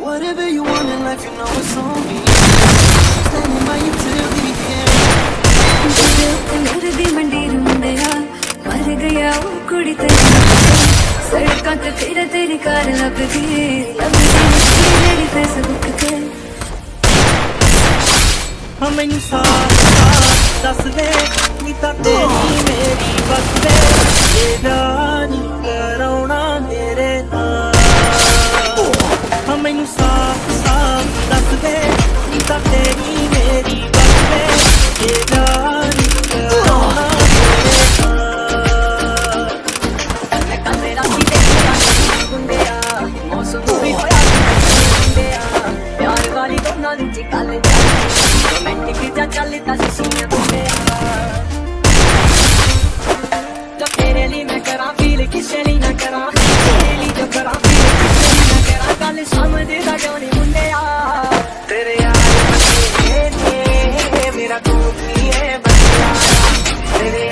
Whatever you want in life, you know it's on me. Standing by you till the end. ਤੇਰੇ ਉੱਤੇ ਮੇਰੇ ਦੀ ਮੰਡੀਰ ਮੁੰਡਿਆ ਮਰ ਗਿਆ ਉਹ ਕੁੜੀ ਤੇਰੀ ਸੜਕਾਂ ਤੇ ਤੇਰੇ ਤੇਰੀ ਕਾਰ ਲੱਭਦੀ ਲੱਭਦੀ ਨੀ ਬੇਦਾਨੀ ਕਰਾਉਣਾ ਮੇਰੇ ਨਾਲ ਹਾਂ ਮੈਨੂੰ ਸਾਫ ਸਾਫ ਦੱਸ ਦੇ ਨੀ ਤਾਂ ਤੇਰੀ ਮੇਰੀ ਗੱਲ ਦੇ ਬੇਦਾਨੀ ਕਰਾਉਣਾ ਮੇਰੇ ਨਾਲ ਮੈਂ ਕੱਲ ਮੇਰਾ ਸੀ ਤੇ ਗੁੰਦਿਆ ਮੌਸਮ ਵੀ ਹੋਇਆ ਗੁੰਦਿਆ ਪਿਆਰ ਵਾਲੀ ਦੋਨਾਂ ਨੂੰ ਚਿਕਲ ਜਾ ਕਿਸੇ ਲਈ ਨਾ ਕਰਾਂ ਤੇਰੇ ਲਈ ਜੋ ਕਰਾਂ ਕਿਸੇ ਲਈ ਨਾ ਕਰਾਂ ਗੱਲ ਸਮਝਦੇ ਦਾ ਕਿਉਂ ਨਹੀਂ ਮੁੰਡਿਆ ਤੇਰੇ ਯਾਰ ਤੇ ਮੇਰਾ ਤੂੰ ਹੀ ਹੈ ਬੰਦਿਆ ਤੇਰੇ